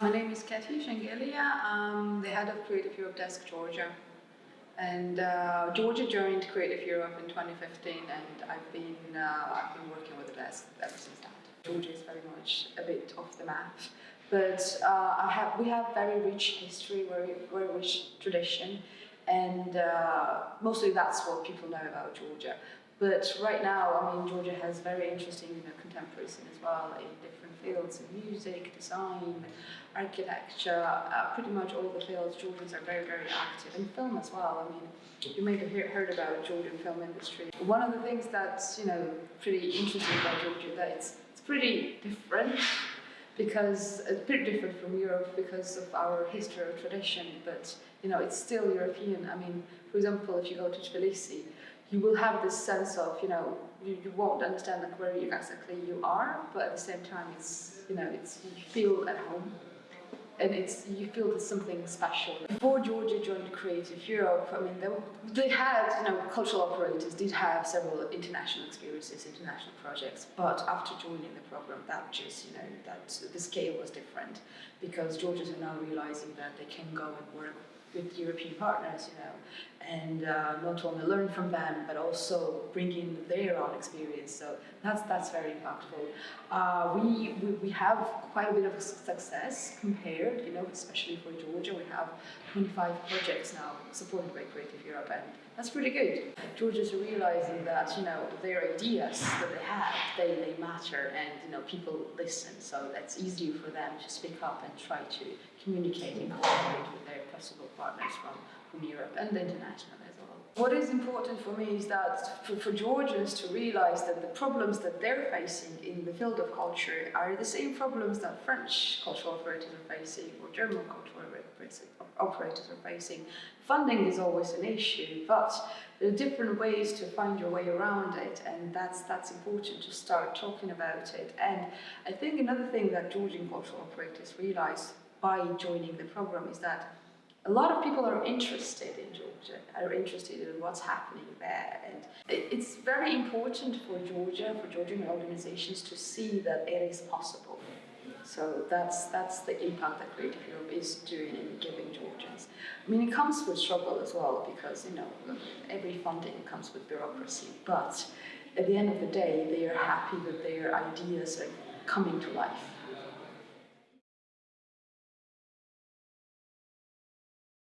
My name is Kathy Shengelia. I'm the head of Creative Europe Desk Georgia. And uh, Georgia joined Creative Europe in 2015 and I've been, uh, I've been working with the desk ever since that. Georgia is very much a bit off the map. But uh, I have, we have very rich history, very, very rich tradition, and uh, mostly that's what people know about Georgia. But right now, I mean, Georgia has very interesting you know, contemporary scene as well in different fields, in music, design, architecture, uh, pretty much all the fields. Georgians are very, very active in film as well. I mean, you may have heard about Georgian film industry. One of the things that's, you know, pretty interesting about Georgia that it's, it's pretty different because it's pretty different from Europe because of our history or tradition, but you know, it's still European. I mean, for example, if you go to Tbilisi, you will have this sense of, you know, you, you won't understand like where exactly you are, but at the same time, it's, you know, it's, you feel at home and it's you feel there's something special. Before Georgia joined Creative Europe, I mean, they, they had, you know, cultural operators did have several international experiences, international projects, but after joining the program, that just, you know, that the scale was different because Georgians are now realizing that they can go and work with European partners, you know, and uh, not only learn from them, but also bring in their own experience. So that's that's very impactful. Uh, we, we, we have quite a bit of success compared, you know, especially for Georgia. We have 25 projects now supported by Creative Europe, and that's pretty good. Georgians are realizing that, you know, their ideas that they have, they, they matter, and, you know, people listen. So that's easier for them to speak up and try to collaborate with their possible partners from, from Europe and international as well. What is important for me is that for, for Georgians to realize that the problems that they're facing in the field of culture are the same problems that French cultural operators are facing or German cultural operators are facing. Funding is always an issue, but there are different ways to find your way around it, and that's that's important to start talking about it. And I think another thing that Georgian cultural operators realize by joining the program is that a lot of people are interested in Georgia, are interested in what's happening there. And it's very important for Georgia, for Georgian organizations to see that it is possible. So that's, that's the impact that Creative Europe is doing in giving Georgians. I mean, it comes with struggle as well because, you know, every funding comes with bureaucracy. But at the end of the day, they are happy that their ideas are coming to life.